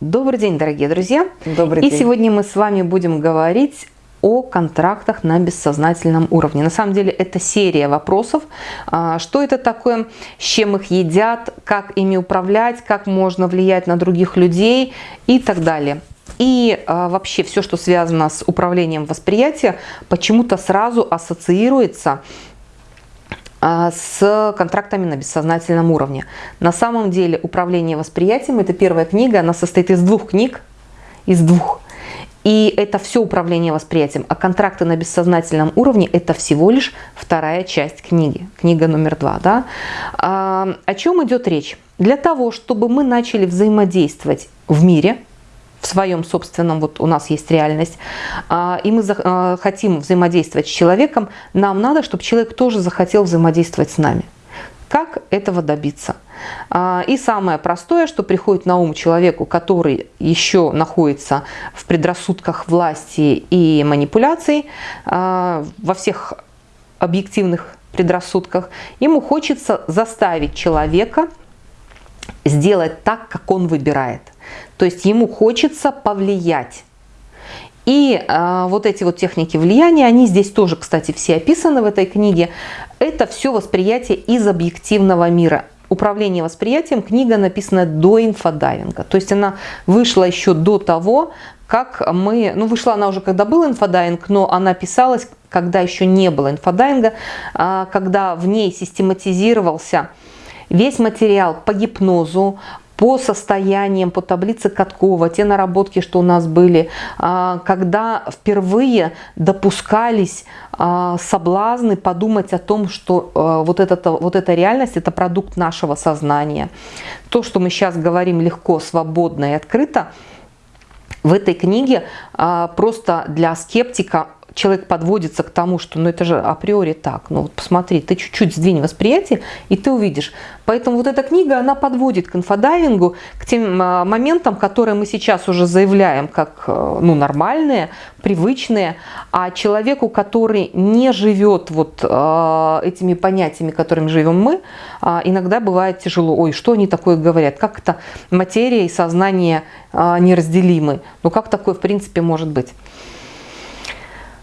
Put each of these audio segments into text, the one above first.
Добрый день, дорогие друзья! Добрый И день. сегодня мы с вами будем говорить о контрактах на бессознательном уровне. На самом деле это серия вопросов. А, Что это такое, с чем их едят, как ими управлять, как можно влиять на других людей и так далее. И а, вообще все, что связано с управлением восприятия, почему-то сразу ассоциируется с контрактами на бессознательном уровне. На самом деле управление восприятием – это первая книга, она состоит из двух книг, из двух. И это все управление восприятием. А контракты на бессознательном уровне – это всего лишь вторая часть книги, книга номер два. Да? А, о чем идет речь? Для того, чтобы мы начали взаимодействовать в мире – в своем собственном, вот у нас есть реальность, а, и мы а, хотим взаимодействовать с человеком, нам надо, чтобы человек тоже захотел взаимодействовать с нами. Как этого добиться? А, и самое простое, что приходит на ум человеку, который еще находится в предрассудках власти и манипуляций, во всех объективных предрассудках, ему хочется заставить человека сделать так, как он выбирает. То есть ему хочется повлиять. И э, вот эти вот техники влияния, они здесь тоже, кстати, все описаны в этой книге. Это все восприятие из объективного мира. Управление восприятием книга написана до инфодайвинга. То есть она вышла еще до того, как мы... Ну, вышла она уже, когда был инфодайвинг, но она писалась, когда еще не было инфодайвинга, э, когда в ней систематизировался весь материал по гипнозу, по состояниям, по таблице Каткова, те наработки, что у нас были, а, когда впервые допускались а, соблазны подумать о том, что а, вот, это, вот эта реальность – это продукт нашего сознания. То, что мы сейчас говорим легко, свободно и открыто, в этой книге просто для скептика человек подводится к тому, что ну это же априори так, ну вот посмотри, ты чуть-чуть сдвинь восприятие, и ты увидишь. Поэтому вот эта книга, она подводит к инфодайвингу, к тем а, моментам, которые мы сейчас уже заявляем как э, ну, нормальные, привычные, а человеку, который не живет вот э, этими понятиями, которыми живем мы, э, иногда бывает тяжело. Ой, что они такое говорят? Как это материя и сознание э, неразделимы? Ну как такое в принципе может быть?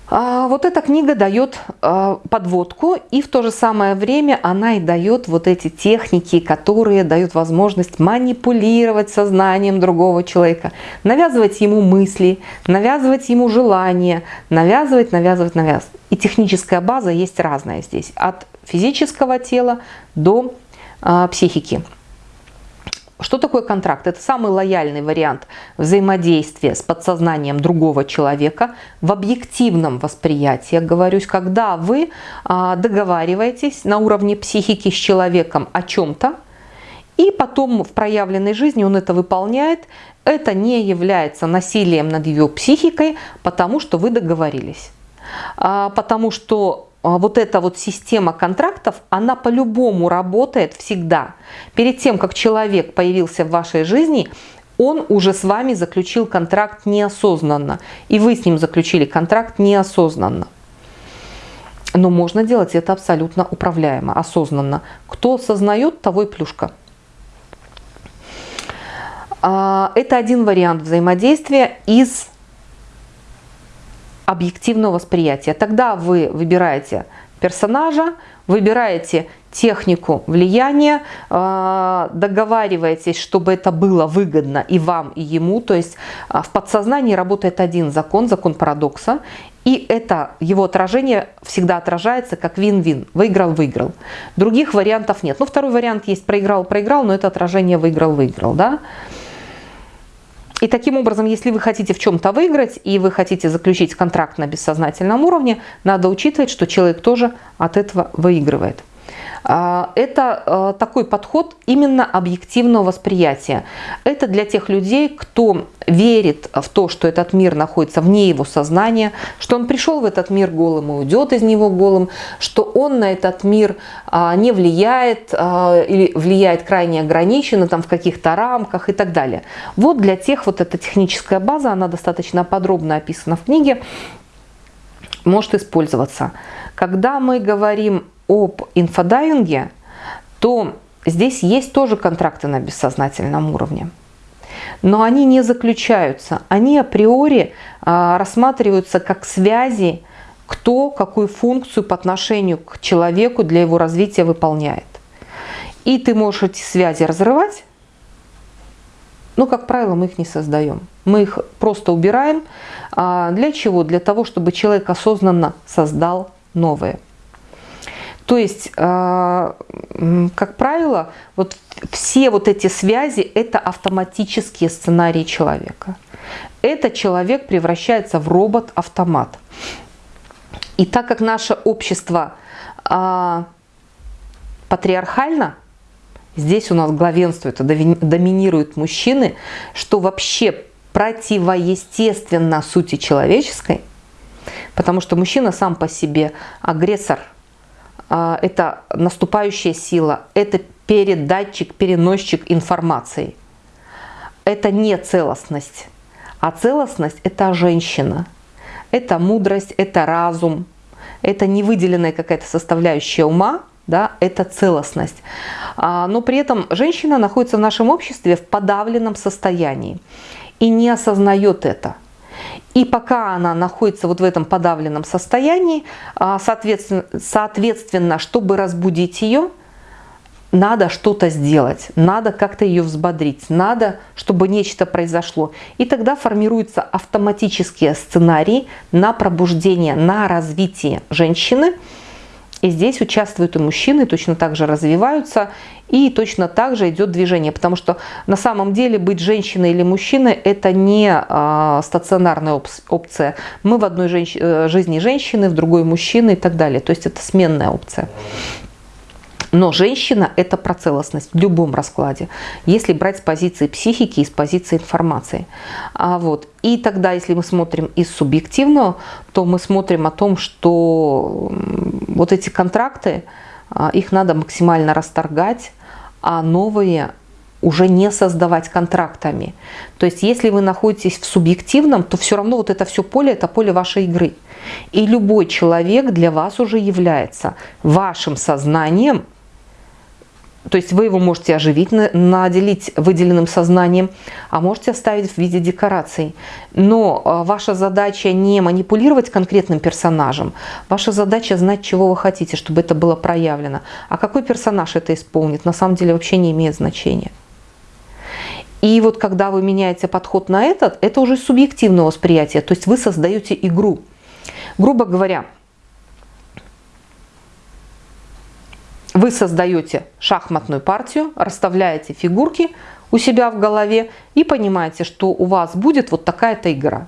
А, вот эта книга дает а, подводку, и в то же самое время она и дает вот эти техники, которые дают возможность манипулировать сознанием другого человека, навязывать ему мысли, навязывать ему желания, навязывать, навязывать, навязывать. И техническая база есть разная здесь, от физического тела до а, психики. Что такое контракт? Это самый лояльный вариант взаимодействия с подсознанием другого человека в объективном восприятии. Я говорюсь, когда вы а, договариваетесь на уровне психики с человеком о чем-то, и потом в проявленной жизни он это выполняет, это не является насилием над его психикой, потому что вы договорились. А, потому что вот эта вот система контрактов, она по-любому работает всегда. Перед тем, как человек появился в вашей жизни, он уже с вами заключил контракт неосознанно. И вы с ним заключили контракт неосознанно. Но можно делать это абсолютно управляемо, осознанно. Кто осознает, того и плюшка. А, это один вариант взаимодействия из объективного восприятия. Тогда вы выбираете персонажа, выбираете технику влияния, а, договариваетесь, чтобы это было выгодно и вам, и ему. То есть а, в подсознании работает один закон, закон парадокса, и это его отражение всегда отражается как вин-вин. Выиграл-выиграл. Других вариантов нет. Ну, второй вариант есть проиграл-проиграл, но это отражение выиграл-выиграл. Да? И таким образом, если вы хотите в чем-то выиграть и вы хотите заключить контракт на бессознательном уровне, надо учитывать, что человек тоже от этого выигрывает. А, это а, такой подход именно объективного восприятия. Это для тех людей, кто верит в то, что этот мир находится вне его сознания, что он пришел в этот мир голым и уйдет из него голым, что он на этот мир а, не влияет или влияет крайне ограниченно там в каких-то рамках и так далее. Вот для тех вот эта техническая база, она достаточно подробно описана в книге, может использоваться. Когда мы говорим об инфодайвинге, то здесь есть тоже контракты на бессознательном уровне. но они не заключаются. Они априори а, рассматриваются как связи, кто какую функцию по отношению к человеку для его развития выполняет. И ты можешь эти связи разрывать, но, как правило, мы их не создаем. Мы их просто убираем. А для чего? Для того, чтобы человек осознанно создал новое. То есть, а, как правило, вот все вот эти связи – это автоматические сценарии человека. Это человек превращается в робот-автомат. И так как наше общество а, патриархально, здесь у нас главенствует, доминируют мужчины, что вообще противоестественно сути человеческой, потому что мужчина сам по себе агрессор, это наступающая сила, это передатчик, переносчик информации. Это не целостность, а целостность – это женщина – это мудрость, это разум, это не выделенная какая-то составляющая ума, да, это целостность. А, но при этом женщина находится в нашем обществе в подавленном состоянии и не осознает это. И пока она находится вот в этом подавленном состоянии, а, соответственно, соответственно чтобы разбудить ее – надо что-то сделать, надо как-то ее взбодрить, надо, чтобы нечто произошло. И тогда формируются автоматические сценарии на пробуждение, на развитие женщины. И здесь участвуют и мужчины, точно так же развиваются, и точно так же идет движение. Потому что на самом деле быть женщиной или мужчиной – это не а, стационарная опция. Мы в одной женщ... Э, жизни женщины, в другой мужчины и так далее. То есть это сменная опция. Но женщина – это про целостность в любом раскладе, если брать с позиции психики и с позиции информации. А вот. И тогда, если мы смотрим из субъективного, то мы смотрим о том, что вот эти контракты, а, их надо максимально расторгать, а новые уже не создавать контрактами. То есть, если вы находитесь в субъективном, то все равно вот это все поле – это поле вашей игры. И любой человек для вас уже является вашим сознанием, то есть вы его можете оживить, наделить выделенным сознанием, а можете оставить в виде декораций. Но а, ваша задача не манипулировать конкретным персонажем. Ваша задача знать, чего вы хотите, чтобы это было проявлено. А какой персонаж это исполнит, на самом деле вообще не имеет значения. И вот когда вы меняете подход на этот, это уже субъективное восприятие. То есть вы создаете игру. Грубо говоря, Вы создаете шахматную партию, расставляете фигурки у себя в голове и понимаете, что у вас будет вот такая-то игра.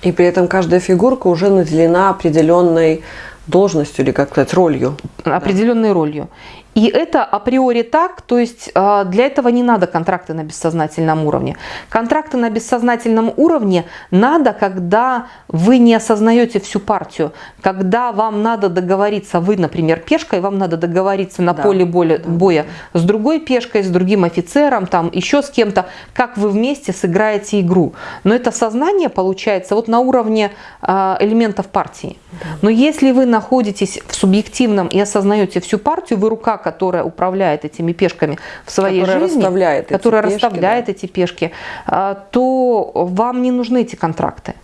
И при этом каждая фигурка уже наделена определенной должностью или как сказать ролью. Определенной да. ролью. И это априори так, то есть а, для этого не надо контракты на бессознательном уровне. Контракты на бессознательном уровне надо, когда вы не осознаете всю партию, когда вам надо договориться, вы, например, пешкой, вам надо договориться на да. поле боя, боя с другой пешкой, с другим офицером, там еще с кем-то, как вы вместе сыграете игру. Но это сознание получается вот на уровне а, элементов партии. Но если вы находитесь в субъективном и осознаете всю партию, вы рука которая управляет этими пешками в своей которая жизни, расставляет которая эти расставляет пешки, да. эти пешки, а, то вам не нужны эти контракты.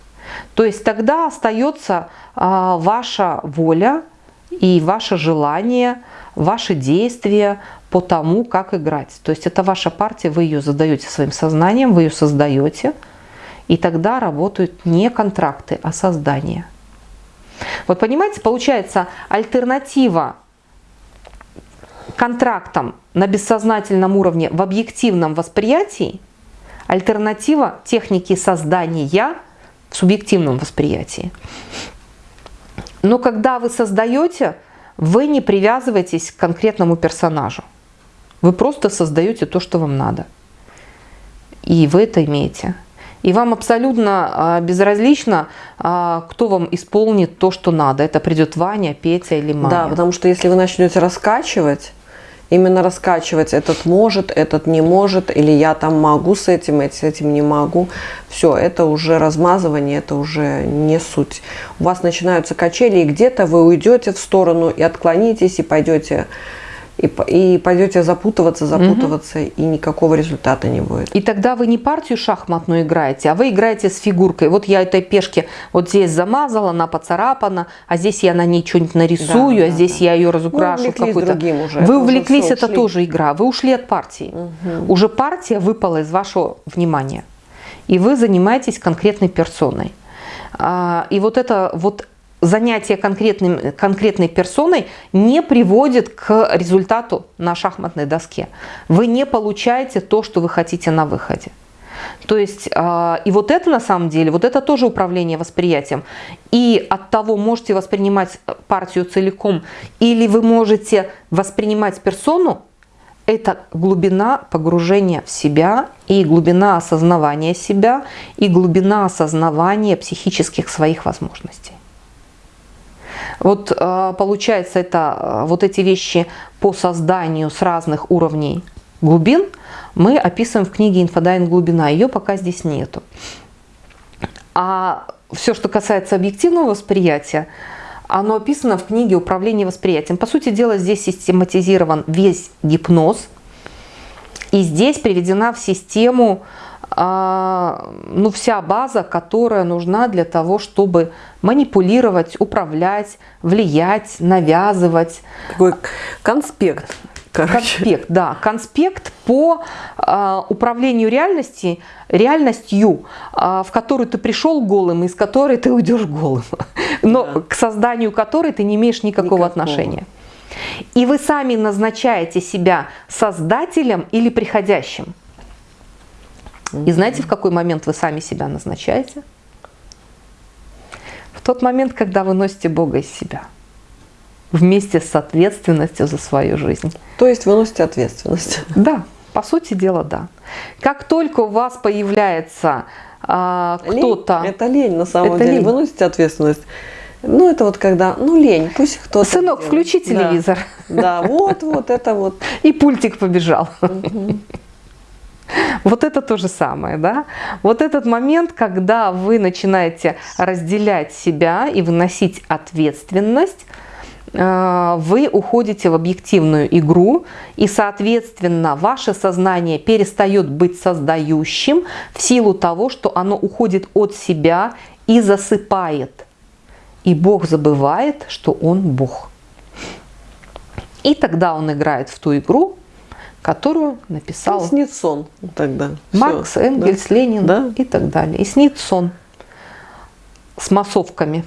То есть тогда остается а, ваша воля и ваше желание, ваши действия по тому, как играть. То есть это ваша партия, вы ее задаете своим сознанием, вы ее создаете, и тогда работают не контракты, а создание. Вот понимаете, получается альтернатива контрактом на бессознательном уровне в объективном восприятии, альтернатива техники создания в субъективном восприятии. Но когда вы создаете, вы не привязываетесь к конкретному персонажу. Вы просто создаете то, что вам надо. И вы это имеете. И вам абсолютно а, безразлично, а, кто вам исполнит то, что надо. Это придет Ваня, Петя или Маня. Да, потому что если вы начнете раскачивать, именно раскачивать этот может, этот не может, или я там могу с этим, с этим не могу. Все, это уже размазывание, это уже не суть. У вас начинаются качели, и где-то вы уйдете в сторону и отклонитесь, и пойдете и, и пойдете запутываться, запутываться, угу. и никакого результата не будет. И тогда вы не партию шахматную играете, а вы играете с фигуркой. Вот я этой пешке вот здесь замазала, она поцарапана, а здесь я на ней что-нибудь нарисую, да, а да, здесь да. я ее разукрашу. Вы какой-то. Уже. Вы увлеклись, это ушли. тоже игра. Вы ушли от партии. Угу. Уже партия выпала из вашего внимания. И вы занимаетесь конкретной персоной. А, и вот это вот занятие конкретным, конкретной персоной не приводит к результату на шахматной доске. Вы не получаете то, что вы хотите на выходе. То есть, э, и вот это на самом деле, вот это тоже управление восприятием. И от того, можете воспринимать партию целиком, или вы можете воспринимать персону, это глубина погружения в себя и глубина осознавания себя и глубина осознавания психических своих возможностей. Вот э, получается, это э, вот эти вещи по созданию с разных уровней глубин мы описываем в книге «Инфодайвинг глубина». Ее пока здесь нету. А все, что касается объективного восприятия, оно описано в книге «Управление восприятием». По сути дела, здесь систематизирован весь гипноз. И здесь приведена в систему ну, вся база, которая нужна для того, чтобы манипулировать, управлять, влиять, навязывать. Такой конспект. Короче. Конспект, да, конспект по э, управлению реальности, реальностью, э, в которую ты пришел голым, из которой ты уйдешь голым, но да. к созданию которой ты не имеешь никакого, никакого отношения. И вы сами назначаете себя создателем или приходящим. И знаете, в какой момент вы сами себя назначаете? В тот момент, когда вы носите Бога из себя. Вместе с ответственностью за свою жизнь. То есть вы носите ответственность? Да, по сути дела, да. Как только у вас появляется а, кто-то... Это лень, на самом это деле. Лень. Вы носите ответственность. Ну, это вот когда, ну, лень, пусть кто-то... Сынок, делает. включи телевизор. Да, вот, вот, это вот. И пультик побежал. Угу. Вот это то же самое, да? Вот этот момент, когда вы начинаете разделять себя и выносить ответственность, э, вы уходите в объективную игру, и, соответственно, ваше сознание перестает быть создающим в силу того, что оно уходит от себя и засыпает. И Бог забывает, что Он Бог. И тогда он играет в ту игру, которую написал... И снит сон тогда. Маркс, Все. Энгельс, да? Ленин да? и так далее. И снит сон с массовками,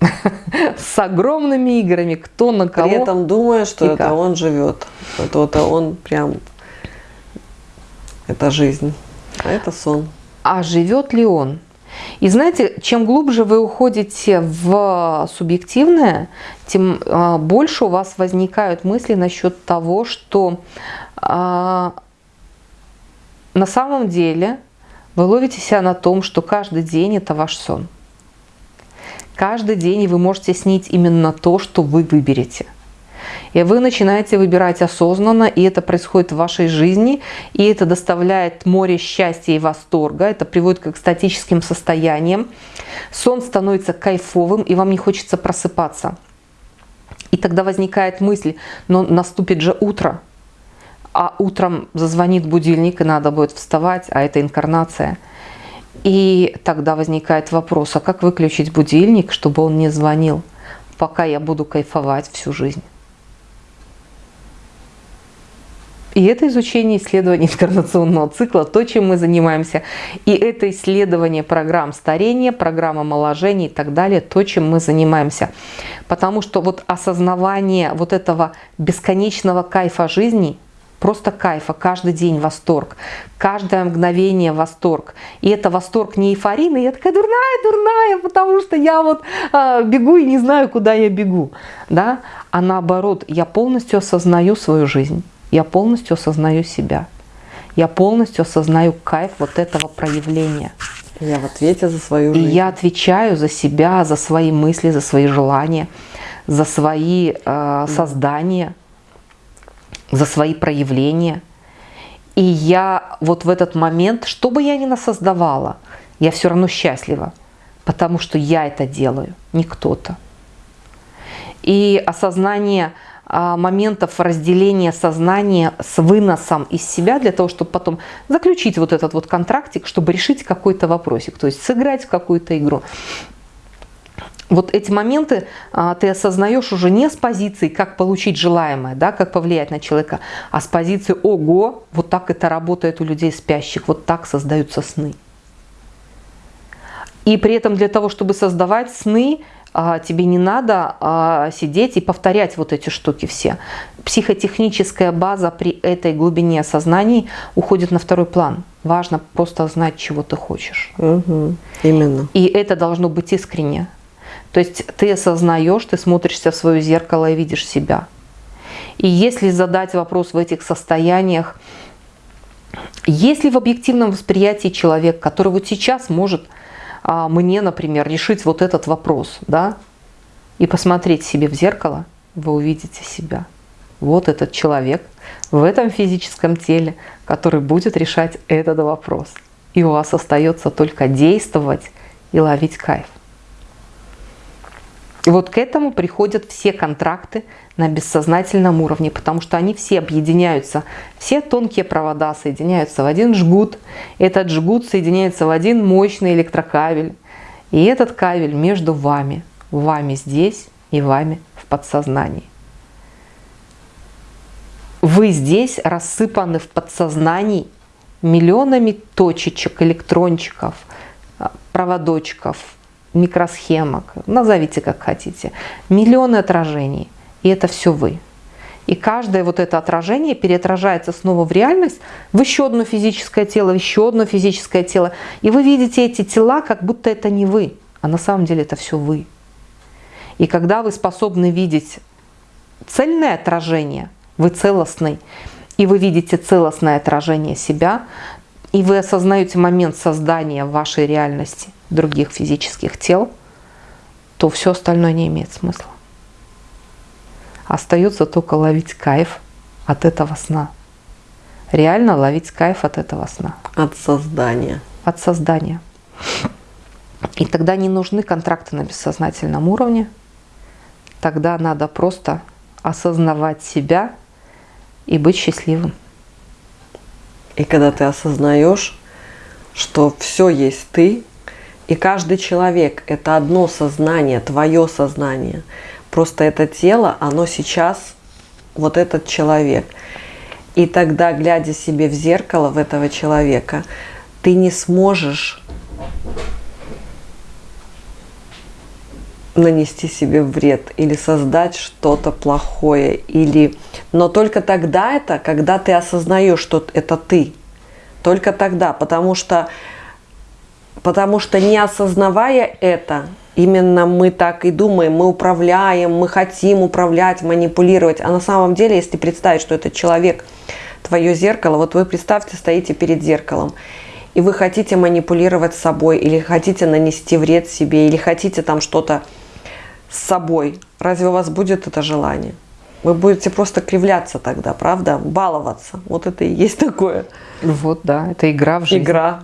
с огромными играми, кто на кого. При этом думая, что это как. он живет. Это, это он прям... Это жизнь, а это сон. А живет ли он? И знаете, чем глубже вы уходите в субъективное, тем а, больше у вас возникают мысли насчет того, что а, на самом деле вы ловите себя на том, что каждый день это ваш сон. Каждый день вы можете снить именно то, что вы выберете. И вы начинаете выбирать осознанно, и это происходит в вашей жизни, и это доставляет море счастья и восторга, это приводит к экстатическим состояниям. Сон становится кайфовым, и вам не хочется просыпаться. И тогда возникает мысль, но наступит же утро, а утром зазвонит будильник, и надо будет вставать, а это инкарнация. И тогда возникает вопрос, а как выключить будильник, чтобы он не звонил, пока я буду кайфовать всю жизнь? И это изучение исследования инкарнационного цикла, то, чем мы занимаемся. И это исследование программ старения, программ омоложения и так далее, то, чем мы занимаемся. Потому что вот осознавание вот этого бесконечного кайфа жизни – Просто кайфа, каждый день восторг, каждое мгновение восторг. И это восторг не эйфорийный, я такая дурная, дурная, потому что я вот э, бегу и не знаю, куда я бегу. Да? А наоборот, я полностью осознаю свою жизнь, я полностью осознаю себя. Я полностью осознаю кайф вот этого проявления. Я в ответе за свою жизнь. И я отвечаю за себя, за свои мысли, за свои желания, за свои э, создания за свои проявления. И я вот в этот момент, что бы я ни насоздавала, я все равно счастлива, потому что я это делаю, не кто-то. И осознание моментов разделения сознания с выносом из себя, для того, чтобы потом заключить вот этот вот контрактик, чтобы решить какой-то вопросик, то есть сыграть в какую-то игру вот эти моменты а, ты осознаешь уже не с позиции, как получить желаемое, да, как повлиять на человека, а с позиции «Ого, вот так это работает у людей спящих, вот так создаются сны». И при этом для того, чтобы создавать сны, а, тебе не надо а, сидеть и повторять вот эти штуки все. Психотехническая база при этой глубине осознаний уходит на второй план. Важно просто знать, чего ты хочешь. Угу, именно. И это должно быть искренне. То есть ты осознаешь, ты смотришься в свое зеркало и видишь себя. И если задать вопрос в этих состояниях, есть ли в объективном восприятии человек, который вот сейчас может а, мне, например, решить вот этот вопрос, да, и посмотреть себе в зеркало, вы увидите себя. Вот этот человек в этом физическом теле, который будет решать этот вопрос. И у вас остается только действовать и ловить кайф. И вот к этому приходят все контракты на бессознательном уровне, потому что они все объединяются. Все тонкие провода соединяются в один жгут. Этот жгут соединяется в один мощный электрокабель. И этот кабель между вами, вами здесь и вами в подсознании. Вы здесь рассыпаны в подсознании миллионами точечек, электрончиков, проводочков, микросхемок, назовите как хотите, миллионы отражений, и это все вы. И каждое вот это отражение переотражается снова в реальность, в еще одно физическое тело, в еще одно физическое тело. И вы видите эти тела, как будто это не вы, а на самом деле это все вы. И когда вы способны видеть цельное отражение, вы целостный, и вы видите целостное отражение себя, и вы осознаете момент создания вашей реальности других физических тел, то все остальное не имеет смысла. Остается только ловить кайф от этого сна. Реально ловить кайф от этого сна. От создания. От создания. И тогда не нужны контракты на бессознательном уровне. Тогда надо просто осознавать себя и быть счастливым. И когда ты осознаешь, что все есть ты, и каждый человек – это одно сознание, твое сознание. Просто это тело, оно сейчас вот этот человек. И тогда, глядя себе в зеркало в этого человека, ты не сможешь нанести себе вред или создать что-то плохое. Или... Но только тогда это, когда ты осознаешь, что это ты. Только тогда, потому что, потому что не осознавая это, именно мы так и думаем, мы управляем, мы хотим управлять, манипулировать. А на самом деле, если представить, что этот человек твое зеркало, вот вы представьте, стоите перед зеркалом, и вы хотите манипулировать собой, или хотите нанести вред себе, или хотите там что-то с собой, разве у вас будет это желание? Вы будете просто кривляться тогда, правда? Баловаться. Вот это и есть такое. Вот, да, это игра в жизнь. Игра.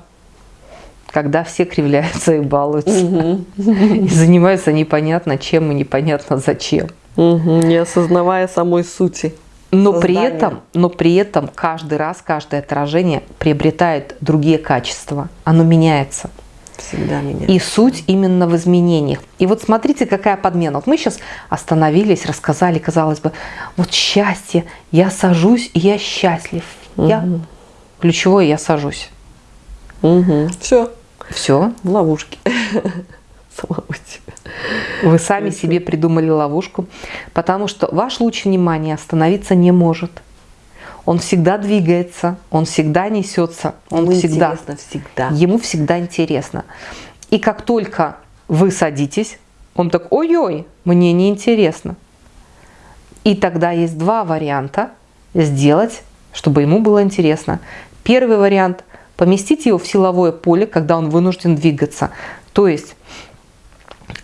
Когда все кривляются и балуются. Угу. И занимаются непонятно чем и непонятно зачем. Угу. Не осознавая самой сути. Но при, этом, но при этом каждый раз, каждое отражение приобретает другие качества. Оно меняется. Всегда меняется. И суть именно в изменениях. И вот смотрите, какая подмена. Вот мы сейчас остановились, рассказали, казалось бы, вот счастье, я сажусь, и я счастлив. Угу. Я ключевое, я сажусь. Угу. Все. Все. В ловушке. Самого себя. Вы сами себе придумали ловушку, потому что ваш луч внимания остановиться не может он всегда двигается, он всегда несется, он ему всегда, интересно всегда. Ему всегда интересно. И как только вы садитесь, он так, ой-ой, мне не интересно. И тогда есть два варианта сделать, чтобы ему было интересно. Первый вариант – поместить его в силовое поле, когда он вынужден двигаться. То есть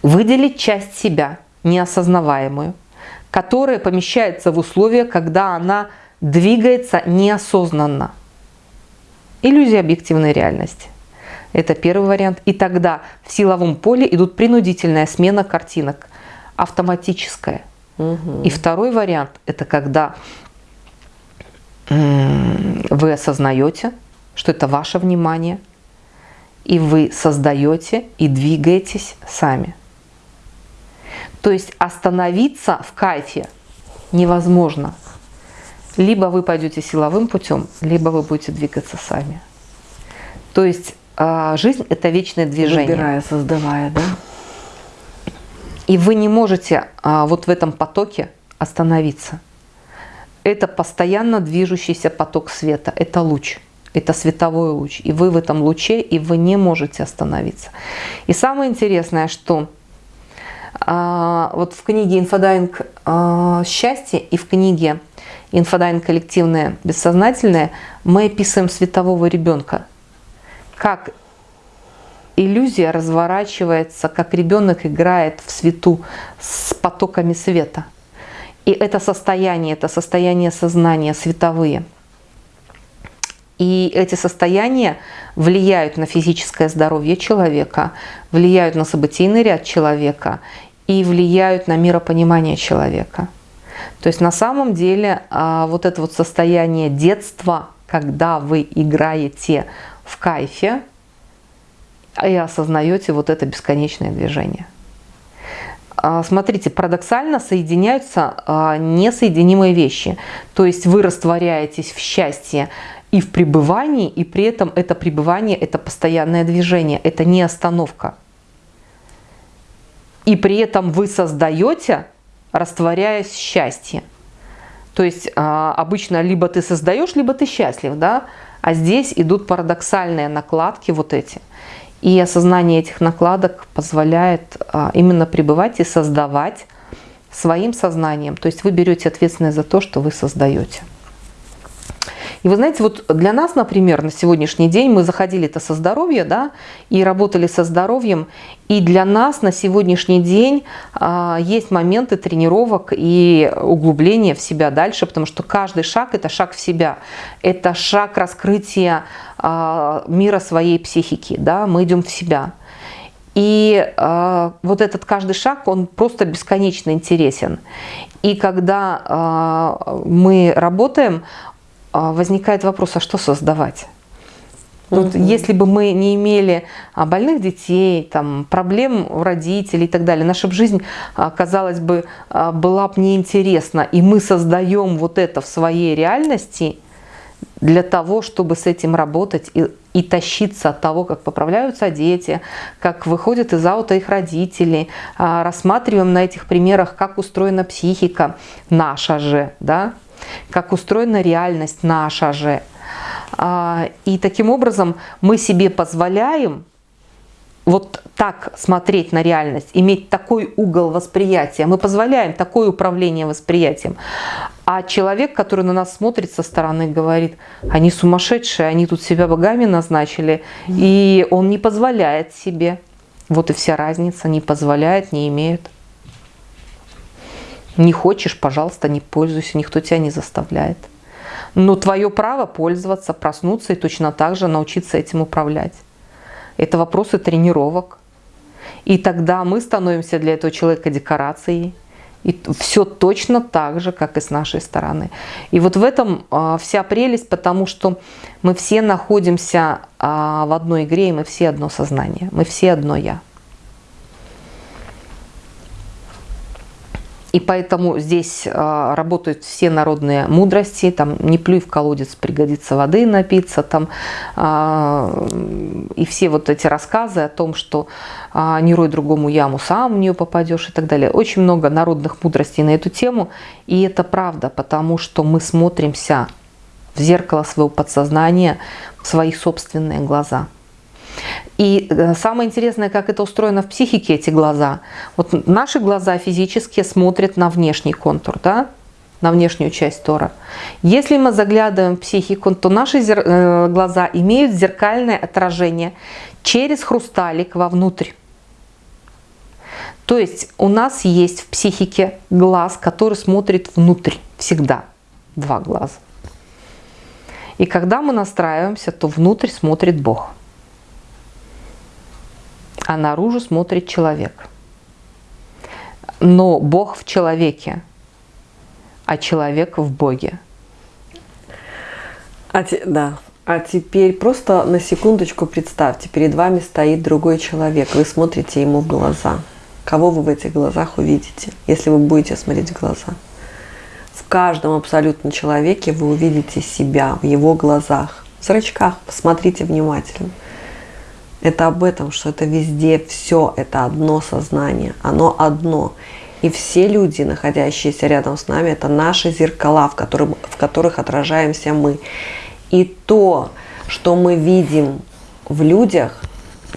выделить часть себя, неосознаваемую, которая помещается в условия, когда она двигается неосознанно. Иллюзия объективной реальности. Это первый вариант. И тогда в силовом поле идут принудительная смена картинок, автоматическая. Угу. И второй вариант – это когда вы осознаете, что это ваше внимание, и вы создаете и двигаетесь сами. То есть остановиться в кайфе невозможно. Либо вы пойдете силовым путем, либо вы будете двигаться сами. То есть а, жизнь – это вечное движение. Выбирая, создавая, да? И вы не можете а, вот в этом потоке остановиться. Это постоянно движущийся поток света, это луч, это световой луч. И вы в этом луче, и вы не можете остановиться. И самое интересное, что а, вот в книге «Инфодайвинг а, счастье» и в книге «Инфодайвинг коллективное бессознательное» мы описываем светового ребенка, как иллюзия разворачивается, как ребенок играет в свету с потоками света. И это состояние, это состояние сознания световые. И эти состояния влияют на физическое здоровье человека, влияют на событийный ряд человека и влияют на миропонимание человека. То есть на самом деле а, вот это вот состояние детства, когда вы играете в кайфе, и осознаете вот это бесконечное движение. А, смотрите, парадоксально соединяются а, несоединимые вещи. То есть вы растворяетесь в счастье и в пребывании, и при этом это пребывание – это постоянное движение, это не остановка. И при этом вы создаете, растворяясь в счастье. То есть а, обычно либо ты создаешь, либо ты счастлив, да? А здесь идут парадоксальные накладки вот эти – и осознание этих накладок позволяет а, именно пребывать и создавать своим сознанием. То есть вы берете ответственность за то, что вы создаете. И вы знаете, вот для нас, например, на сегодняшний день мы заходили это со здоровья, да, и работали со здоровьем, и для нас на сегодняшний день а, есть моменты тренировок и углубления в себя дальше, потому что каждый шаг – это шаг в себя, это шаг раскрытия а, мира своей психики, да, мы идем в себя. И э, вот этот каждый шаг, он просто бесконечно интересен. И когда э, мы работаем, возникает вопрос, а что создавать? Вот угу. если бы мы не имели а, больных детей, там, проблем у родителей и так далее, наша жизнь, а, казалось бы, была бы неинтересна. И мы создаем вот это в своей реальности для того, чтобы с этим работать и, и тащиться от того, как поправляются дети, как выходят из аута их родители. Рассматриваем на этих примерах, как устроена психика наша же, да, как устроена реальность наша же. А, и таким образом мы себе позволяем вот так смотреть на реальность, иметь такой угол восприятия. Мы позволяем такое управление восприятием. А человек, который на нас смотрит со стороны, говорит, они сумасшедшие, они тут себя богами назначили, и он не позволяет себе. Вот и вся разница, не позволяет, не имеет. Не хочешь, пожалуйста, не пользуйся, никто тебя не заставляет. Но твое право пользоваться, проснуться и точно так же научиться этим управлять. Это вопросы тренировок. И тогда мы становимся для этого человека декорацией. И все точно так же, как и с нашей стороны. И вот в этом а, вся прелесть, потому что мы все находимся а, в одной игре, и мы все одно сознание, мы все одно «я». И поэтому здесь э, работают все народные мудрости, там не плюй в колодец, пригодится воды напиться, там, э, и все вот эти рассказы о том, что э, не рой другому яму, сам в нее попадешь и так далее. Очень много народных мудростей на эту тему, и это правда, потому что мы смотримся в зеркало своего подсознания, в свои собственные глаза. И э, самое интересное, как это устроено в психике, эти глаза. Вот наши глаза физически смотрят на внешний контур, да? на внешнюю часть Тора. Если мы заглядываем в психику, то наши э, глаза имеют зеркальное отражение через хрусталик вовнутрь. То есть у нас есть в психике глаз, который смотрит внутрь всегда. Два глаза. И когда мы настраиваемся, то внутрь смотрит Бог а наружу смотрит человек. но Бог в человеке, а человек в Боге. А те, да. А теперь просто на секундочку представьте, перед вами стоит другой человек, вы смотрите ему в глаза. Кого вы в этих глазах увидите, если вы будете смотреть в глаза? В каждом абсолютно человеке вы увидите себя в его глазах, в зрачках. Посмотрите внимательно. Это об этом, что это везде все, это одно сознание, оно одно. И все люди, находящиеся рядом с нами, это наши зеркала, в, которых, в которых отражаемся мы. И то, что мы видим в людях,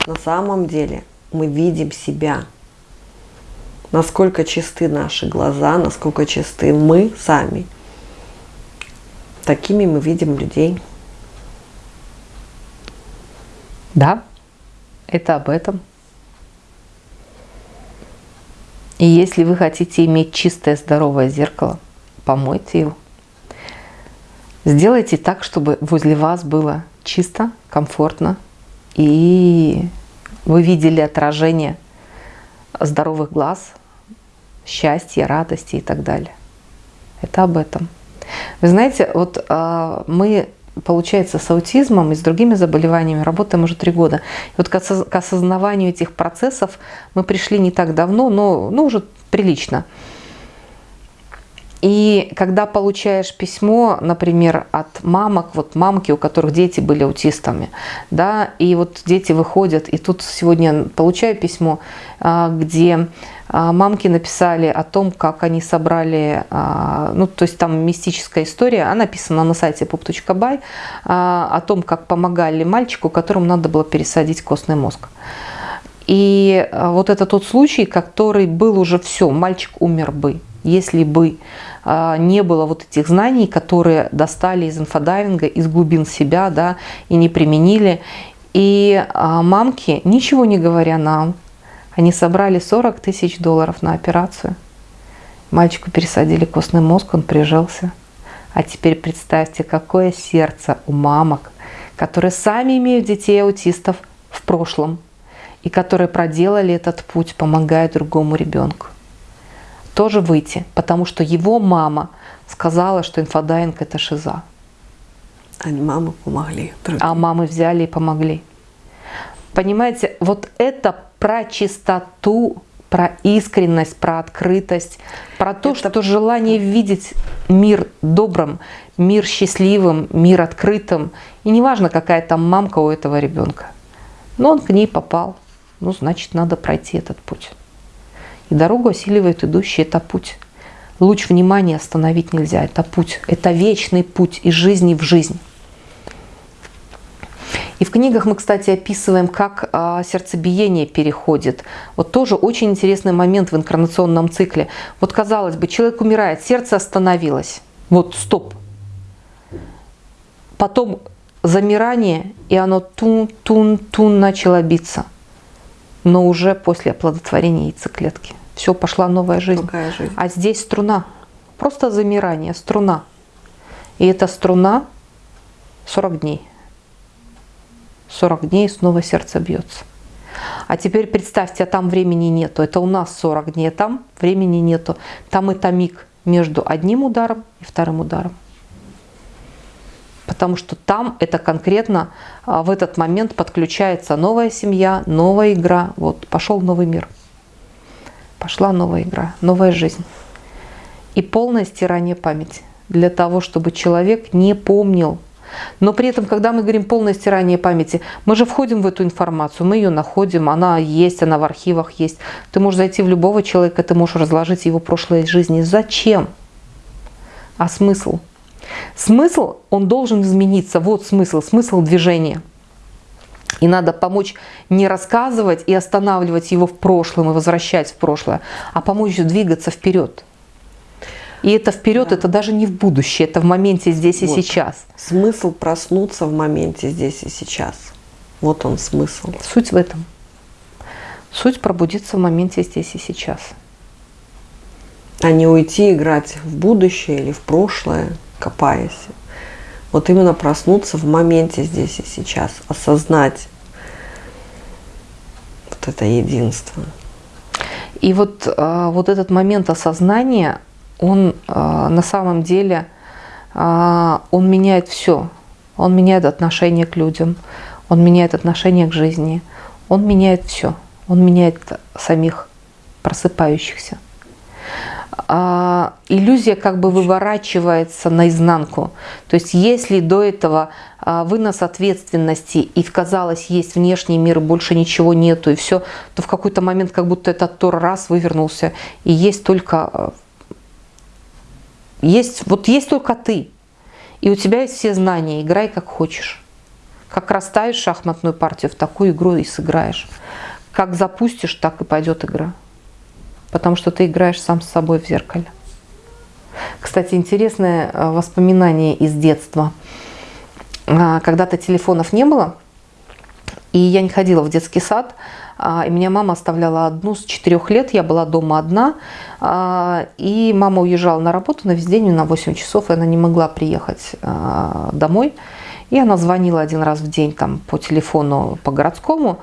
на самом деле мы видим себя. Насколько чисты наши глаза, насколько чисты мы сами. Такими мы видим людей. Да, это об этом. И если вы хотите иметь чистое, здоровое зеркало, помойте его. Сделайте так, чтобы возле вас было чисто, комфортно, и вы видели отражение здоровых глаз, счастья, радости и так далее. Это об этом. Вы знаете, вот э, мы получается, с аутизмом и с другими заболеваниями работаем уже три года. И вот к осознаванию этих процессов мы пришли не так давно, но ну, уже прилично. И когда получаешь письмо, например, от мамок, вот мамки, у которых дети были аутистами, да, и вот дети выходят, и тут сегодня получаю письмо, а, где мамки написали о том, как они собрали, а, ну, то есть там мистическая история, она написана на сайте pop.by, о том, как помогали мальчику, которому надо было пересадить костный мозг. И вот это тот случай, который был уже все, мальчик умер бы, если бы а, не было вот этих знаний, которые достали из инфодайвинга, из глубин себя, да, и не применили. И а, мамки, ничего не говоря нам, они собрали 40 тысяч долларов на операцию. Мальчику пересадили костный мозг, он прижился. А теперь представьте, какое сердце у мамок, которые сами имеют детей аутистов в прошлом и которые проделали этот путь, помогая другому ребенку тоже выйти, потому что его мама сказала, что инфодайвинг – это шиза. Они мамы помогли. Другим. А мамы взяли и помогли. Понимаете, вот это про чистоту, про искренность, про открытость, про то, это... что желание видеть мир добрым, мир счастливым, мир открытым. И неважно, какая там мамка у этого ребенка. Но он к ней попал. Ну, значит, надо пройти этот путь. И дорогу осиливает идущий, это путь. Луч внимания остановить нельзя, это путь. Это вечный путь из жизни в жизнь. И в книгах мы, кстати, описываем, как а, сердцебиение переходит. Вот тоже очень интересный момент в инкарнационном цикле. Вот казалось бы, человек умирает, сердце остановилось. Вот, стоп. Потом замирание, и оно тун-тун-тун начало биться но уже после оплодотворения яйцеклетки. Все, пошла новая жизнь. жизнь. А здесь струна. Просто замирание, струна. И эта струна 40 дней. 40 дней снова сердце бьется. А теперь представьте, а там времени нету. Это у нас 40 дней, а там времени нету. Там это миг между одним ударом и вторым ударом потому что там это конкретно а, в этот момент подключается новая семья, новая игра. Вот пошел новый мир. Пошла новая игра, новая жизнь. И полное стирание памяти для того, чтобы человек не помнил. Но при этом, когда мы говорим полное стирание памяти, мы же входим в эту информацию, мы ее находим, она есть, она в архивах есть. Ты можешь зайти в любого человека, ты можешь разложить его прошлое жизни. Зачем? А смысл? Смысл, он должен измениться. Вот смысл, смысл движения. И надо помочь не рассказывать и останавливать его в прошлом и возвращать в прошлое, а помочь двигаться вперед. И это вперед, да. это даже не в будущее, это в моменте здесь вот. и сейчас. Смысл проснуться в моменте здесь и сейчас. Вот он смысл. Суть в этом. Суть пробудиться в моменте здесь и сейчас. А не уйти играть в будущее или в прошлое копаясь. Вот именно проснуться в моменте здесь и сейчас, осознать вот это единство. И вот, а, вот этот момент осознания, он а, на самом деле, а, он меняет все. Он меняет отношение к людям, он меняет отношение к жизни, он меняет все. Он меняет самих просыпающихся. А, иллюзия как бы выворачивается наизнанку. То есть если до этого вынос ответственности и казалось есть внешний мир, больше ничего нету и все, то в какой-то момент как будто этот тор раз вывернулся и есть только есть вот есть только ты и у тебя есть все знания, играй как хочешь. Как расставишь шахматную партию, в такую игру и сыграешь. Как запустишь, так и пойдет игра потому что ты играешь сам с собой в зеркале. Кстати, интересное э, воспоминание из детства. А, когда-то телефонов не было, и я не ходила в детский сад, и меня мама оставляла одну с четырех лет, я была дома одна, а, и мама уезжала на работу на весь день, на 8 часов, и она не могла приехать домой. И она звонила один раз в день там, по телефону, по городскому,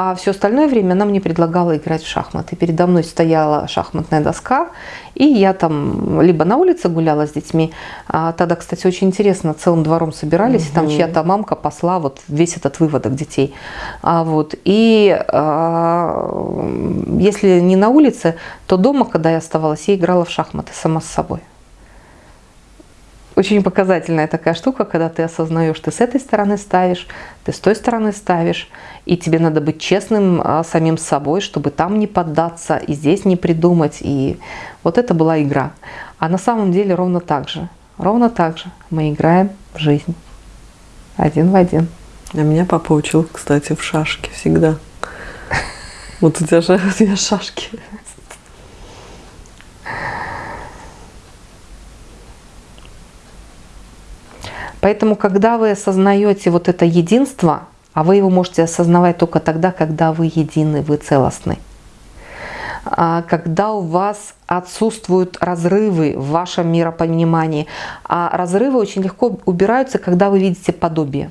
а все остальное время она мне предлагала играть в шахматы. Передо мной стояла шахматная доска, и я там либо на улице гуляла с детьми, а тогда, кстати, очень интересно, целым двором собирались, угу. и там чья-то мамка посла вот весь этот выводок детей. А вот, и а, если не на улице, то дома, когда я оставалась, я играла в шахматы сама с собой очень показательная такая штука, когда ты осознаешь, ты с этой стороны ставишь, ты с той стороны ставишь, и тебе надо быть честным а, самим собой, чтобы там не поддаться, и здесь не придумать. И вот это была игра. А на самом деле ровно так же. Ровно так же мы играем в жизнь. Один в один. А меня папа учил, кстати, в шашки всегда. Вот у тебя у тебя шашки. Поэтому, когда вы осознаете вот это единство, а вы его можете осознавать только тогда, когда вы едины, вы целостны, а когда у вас отсутствуют разрывы в вашем миропонимании, а разрывы очень легко убираются, когда вы видите подобие.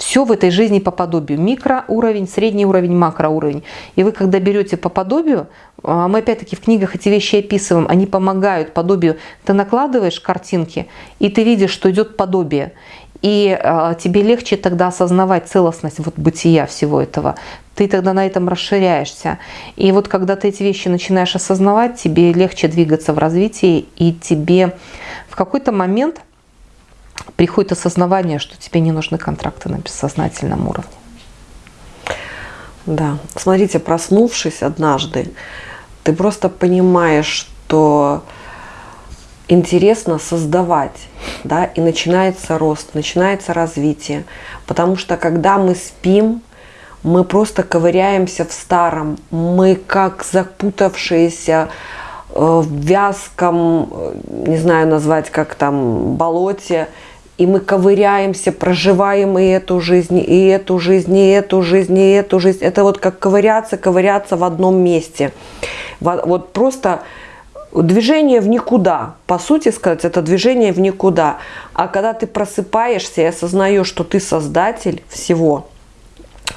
Все в этой жизни по подобию. Микроуровень, средний уровень, макроуровень. И вы, когда берете по подобию, а, мы опять-таки в книгах эти вещи описываем, они помогают подобию. Ты накладываешь картинки, и ты видишь, что идет подобие. И э, тебе легче тогда осознавать целостность вот бытия всего этого. Ты тогда на этом расширяешься. И вот когда ты эти вещи начинаешь осознавать, тебе легче двигаться в развитии, и тебе в какой-то момент приходит осознавание, что тебе не нужны контракты на бессознательном уровне. Да, смотрите, проснувшись однажды, ты просто понимаешь, что интересно создавать, да, и начинается рост, начинается развитие. Потому что когда мы спим, мы просто ковыряемся в старом, мы как запутавшиеся э, в вязком, э, не знаю назвать, как там, болоте, и мы ковыряемся, проживаем и эту жизнь, и эту жизнь, и эту жизнь, и эту жизнь. Это вот как ковыряться, ковыряться в одном месте. Вот просто движение в никуда. По сути сказать, это движение в никуда. А когда ты просыпаешься и осознаешь, что ты создатель всего –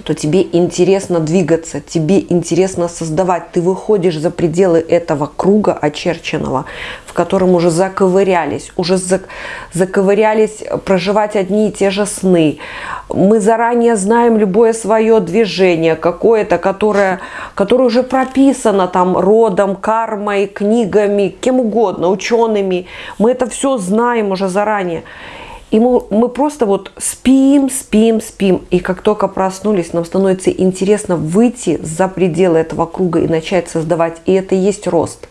то тебе интересно двигаться, тебе интересно создавать. Ты выходишь за пределы этого круга очерченного, в котором уже заковырялись, уже заковырялись проживать одни и те же сны. Мы заранее знаем любое свое движение, какое-то, которое, которое уже прописано там родом, кармой, книгами, кем угодно, учеными. Мы это все знаем уже заранее. И мы, мы просто вот спим, спим, спим. И как только проснулись, нам становится интересно выйти за пределы этого круга и начать создавать. И это и есть рост.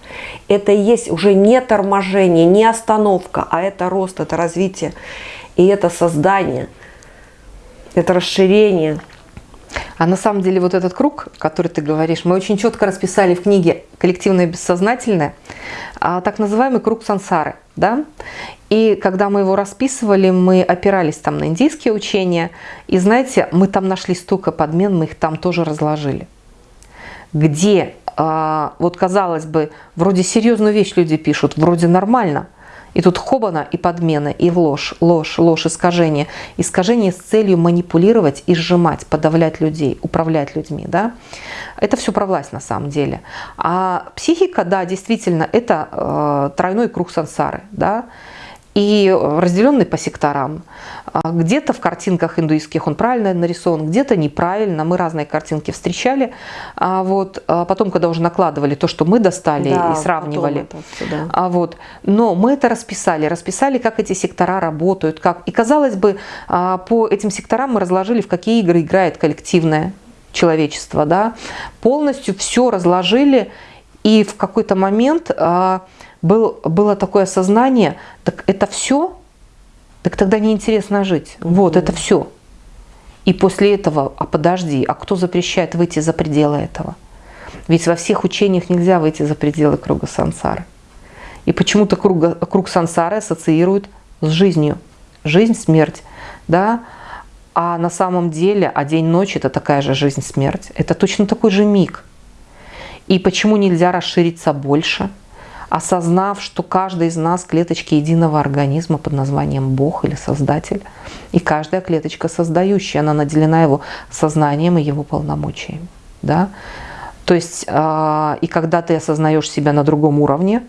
Это и есть уже не торможение, не остановка, а это рост, это развитие. И это создание, это расширение. А на самом деле вот этот круг, который ты говоришь, мы очень четко расписали в книге «Коллективное бессознательное», а, так называемый круг сансары. Да? И когда мы его расписывали, мы опирались там на индийские учения. И знаете, мы там нашли столько подмен, мы их там тоже разложили. Где, а, вот казалось бы, вроде серьезную вещь люди пишут, вроде нормально. И тут хобана и подмена, и ложь, ложь, ложь, искажение. Искажение с целью манипулировать и сжимать, подавлять людей, управлять людьми. Да? Это все про власть на самом деле. А психика, да, действительно, это э, тройной круг сансары. Да? И разделенный по секторам. А, где-то в картинках индуистских он правильно нарисован, где-то неправильно. Мы разные картинки встречали. А вот а потом, когда уже накладывали то, что мы достали да, и сравнивали. Все, да. а вот, но мы это расписали, расписали, как эти сектора работают. Как... И казалось бы, а, по этим секторам мы разложили, в какие игры играет коллективное человечество. Да? Полностью все разложили, и в какой-то момент был, было такое сознание, так это все, так тогда неинтересно жить. Mm -hmm. Вот, это все. И после этого, а подожди, а кто запрещает выйти за пределы этого? Ведь во всех учениях нельзя выйти за пределы круга сансары. И почему-то круг, круг сансары ассоциируют с жизнью. Жизнь, смерть. Да? А на самом деле, а день-ночь – это такая же жизнь-смерть. Это точно такой же миг. И почему нельзя расшириться больше – осознав, что каждая из нас клеточки единого организма под названием Бог или Создатель, и каждая клеточка создающая, она наделена его сознанием и его полномочиями. Да? То есть, э, и когда ты осознаешь себя на другом уровне,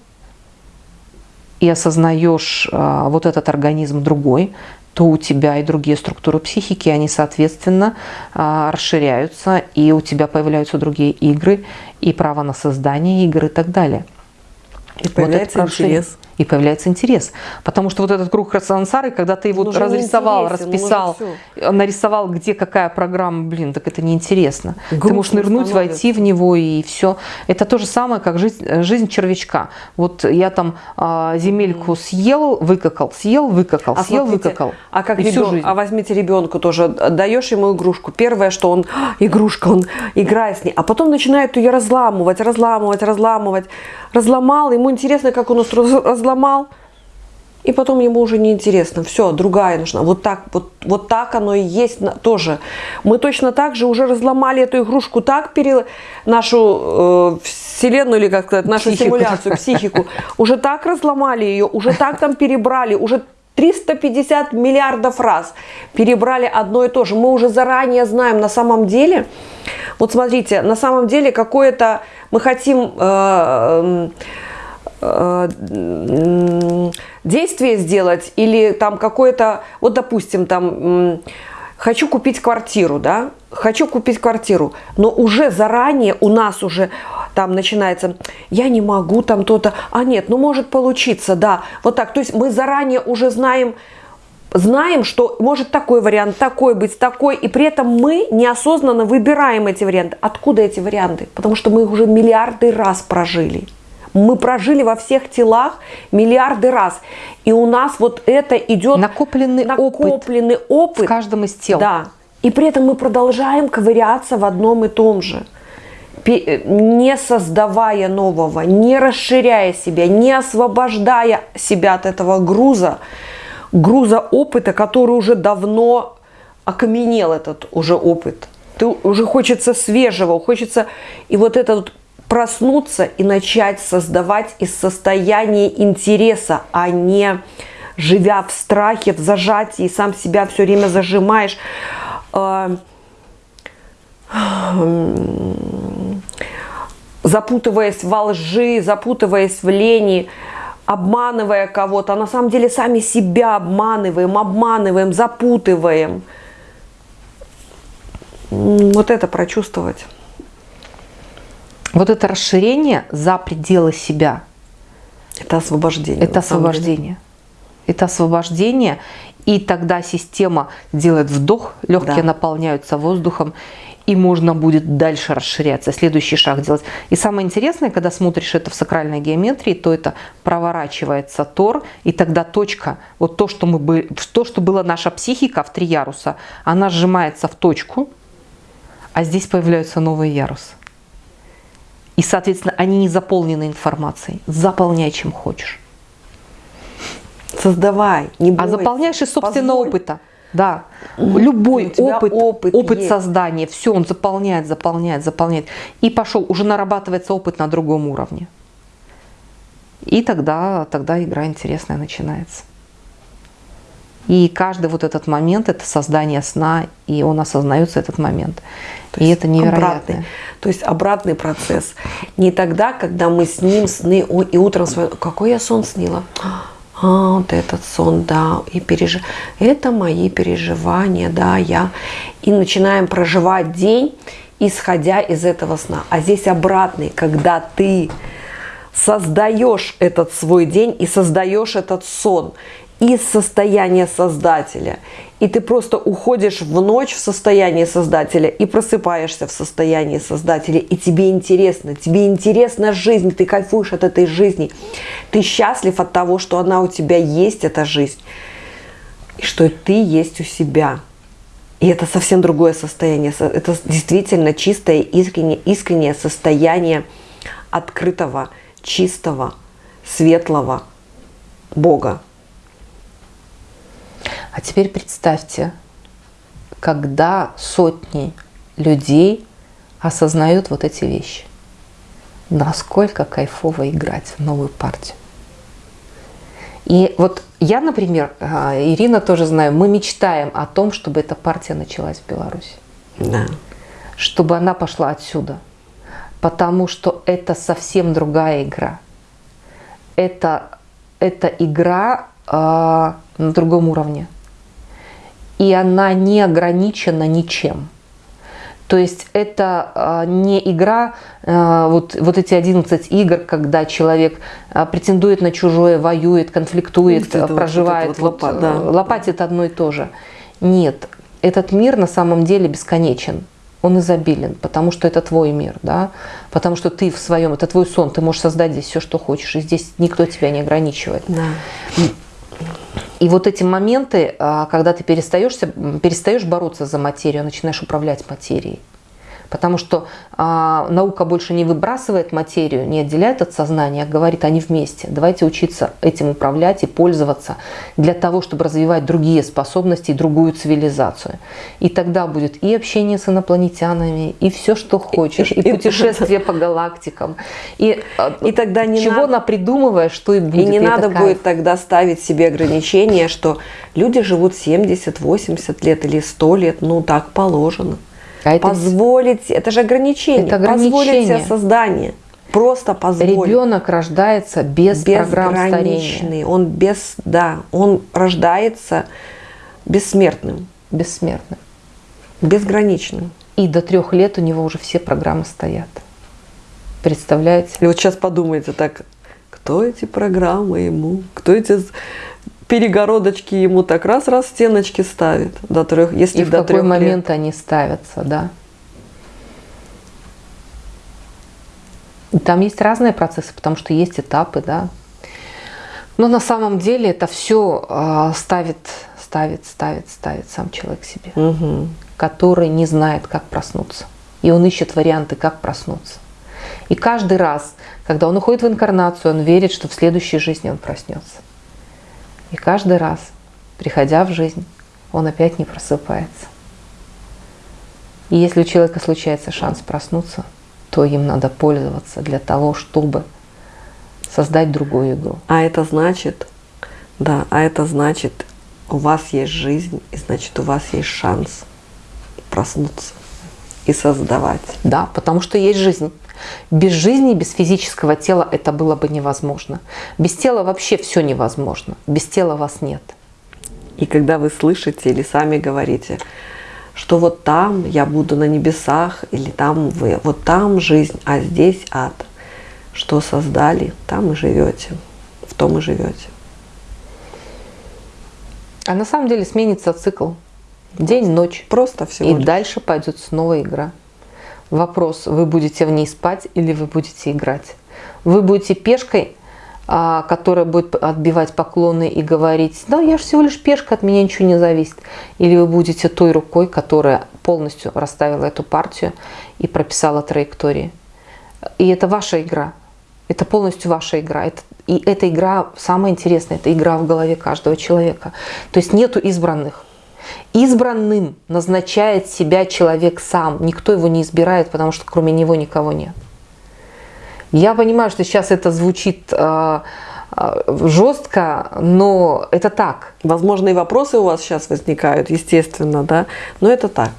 и осознаешь э, вот этот организм другой, то у тебя и другие структуры психики, они, соответственно, э, расширяются, и у тебя появляются другие игры, и право на создание игр и так далее. И появляется вот интерес. И появляется интерес. Потому что вот этот круг сансары, когда ты его разрисовал, расписал, нарисовал, где какая программа, блин, так это неинтересно. Грустно ты можешь нырнуть, становится. войти в него и все. Это то же самое, как жизнь, жизнь червячка. Вот я там а, земельку съел, выкакал, съел, выкакал, а съел, смотрите, выкакал. А как ребен... а возьмите ребенку тоже, даешь ему игрушку. Первое, что он, «А, игрушка, он играет с ней, а потом начинает ее разламывать, разламывать, разламывать разломал, ему интересно, как он разломал, и потом ему уже не интересно, все, другая нужна. Вот так, вот, вот так оно и есть тоже. Мы точно так же уже разломали эту игрушку, так пере, нашу э, вселенную, или как сказать, нашу психику. симуляцию, психику, уже так разломали ее, уже так там перебрали, уже 350 миллиардов раз перебрали одно и то же. Мы уже заранее знаем на самом деле, вот смотрите, на самом деле какое-то мы хотим э, э, действие сделать или там какое-то, вот допустим, там хочу купить квартиру, да, хочу купить квартиру, но уже заранее у нас уже там начинается, я не могу там то-то, а нет, ну может получиться, да, вот так, то есть мы заранее уже знаем, знаем, что может такой вариант, такой быть, такой, и при этом мы неосознанно выбираем эти варианты. Откуда эти варианты? Потому что мы их уже миллиарды раз прожили. Мы прожили во всех телах миллиарды раз. И у нас вот это идет... Накопленный, накопленный опыт, опыт в каждом из тел. Да. И при этом мы продолжаем ковыряться в одном и том же не создавая нового, не расширяя себя, не освобождая себя от этого груза, груза опыта, который уже давно окаменел этот уже опыт. Ты уже хочется свежего, хочется и вот это вот проснуться и начать создавать из состояния интереса, а не живя в страхе, в зажатии, сам себя все время зажимаешь, а, запутываясь во лжи, запутываясь в лени, обманывая кого-то, а на самом деле сами себя обманываем, обманываем, запутываем. Вот это прочувствовать. Вот это расширение за пределы себя. Это освобождение. Это освобождение. Это освобождение. И тогда система делает вдох, легкие да. наполняются воздухом, и можно будет дальше расширяться, следующий шаг делать. И самое интересное, когда смотришь это в сакральной геометрии, то это проворачивается тор, и тогда точка, вот то, что, мы были, то, что была наша психика в три яруса, она сжимается в точку, а здесь появляются новые ярусы. И, соответственно, они не заполнены информацией. Заполняй, чем хочешь. Создавай, не а бойся. А заполняешь из собственного Позволь. опыта. Да, любой опыт, опыт, опыт создания, все, он заполняет, заполняет, заполняет. И пошел, уже нарабатывается опыт на другом уровне. И тогда, тогда игра интересная начинается. И каждый вот этот момент – это создание сна, и он осознается этот момент. То и это невероятно. Обратный, то есть обратный процесс. Не тогда, когда мы сним сны, и утром с какой я сон снила? А, вот этот сон, да, и переж... это мои переживания, да, я. И начинаем проживать день, исходя из этого сна. А здесь обратный, когда ты создаешь этот свой день и создаешь этот сон из состояния создателя. И ты просто уходишь в ночь в состоянии создателя и просыпаешься в состоянии создателя. И тебе интересно, тебе интересна жизнь, ты кайфуешь от этой жизни. Ты счастлив от того, что она у тебя есть, эта жизнь. И что ты есть у себя. И это совсем другое состояние. Это действительно чистое, искреннее, искреннее состояние открытого, чистого, светлого Бога. А теперь представьте, когда сотни людей осознают вот эти вещи. Насколько кайфово играть в новую партию. И вот я, например, а, Ирина тоже знаю, мы мечтаем о том, чтобы эта партия началась в Беларуси. Да. Чтобы она пошла отсюда. Потому что это совсем другая игра. Это, это игра э, на другом уровне и она не ограничена ничем. То есть это э, не игра, э, вот, вот эти 11 игр, когда человек э, претендует на чужое, воюет, конфликтует, это проживает, вот, вот, вот, да. лопатит одно и то же. Нет, этот мир на самом деле бесконечен. Он изобилен, потому что это твой мир, да, потому что ты в своем, это твой сон, ты можешь создать здесь все, что хочешь, и здесь никто тебя не ограничивает. Да. И вот эти моменты, а, когда ты перестаешь, перестаешь бороться за материю, начинаешь управлять материей. Потому что а, наука больше не выбрасывает материю, не отделяет от сознания, а говорит, они вместе. Давайте учиться этим управлять и пользоваться для того, чтобы развивать другие способности и другую цивилизацию. И тогда будет и общение с инопланетянами, и все, что хочешь, и, и путешествие по галактикам. И, а, и тогда не чего надо, напридумываешь, что и будет. И не и надо будет тогда ставить себе ограничения, что люди живут 70, 80 лет или 100 лет, ну так положено. А это позволить, это же ограничение, это ограничение. позволить себе создание. Просто позволить. Ребенок рождается без программ старения. Он без, да, он рождается бессмертным. Бессмертным. Безграничным. И до трех лет у него уже все программы стоят. Представляете? И вот сейчас подумайте так, кто эти программы ему, кто эти перегородочки ему так раз-раз стеночки ставит до трех, если И в до какой трех момент лет. они ставятся, да. Там есть разные процессы, потому что есть этапы, да. Но на самом деле это все а, ставит, ставит, ставит, ставит сам человек себе, угу. который не знает, как проснуться. И он ищет варианты, как проснуться. И каждый раз, когда он уходит в инкарнацию, он верит, что в следующей жизни он проснется. И каждый раз, приходя в жизнь, он опять не просыпается. И если у человека случается шанс проснуться, то им надо пользоваться для того, чтобы создать другую игру. А это значит, да, а это значит, у вас есть жизнь, и значит, у вас есть шанс проснуться и создавать. Да, потому что есть жизнь. Без жизни, без физического тела это было бы невозможно. Без тела вообще все невозможно. Без тела вас нет. И когда вы слышите или сами говорите, что вот там я буду на небесах, или там вы, вот там жизнь, а здесь ад. Что создали, там и живете, в том и живете. А на самом деле сменится цикл. День-ночь. Просто всего И лишь. дальше пойдет снова игра. Вопрос, вы будете в ней спать или вы будете играть. Вы будете пешкой, а, которая будет отбивать поклоны и говорить, да, я же всего лишь пешка, от меня ничего не зависит. Или вы будете той рукой, которая полностью расставила эту партию и прописала траектории. И это ваша игра. Это полностью ваша игра. И эта игра, самая интересная, это игра в голове каждого человека. То есть нету избранных. Избранным назначает себя человек сам. Никто его не избирает, потому что кроме него никого нет. Я понимаю, что сейчас это звучит э, э, жестко, но это так. Возможно, и вопросы у вас сейчас возникают, естественно, да, но это так.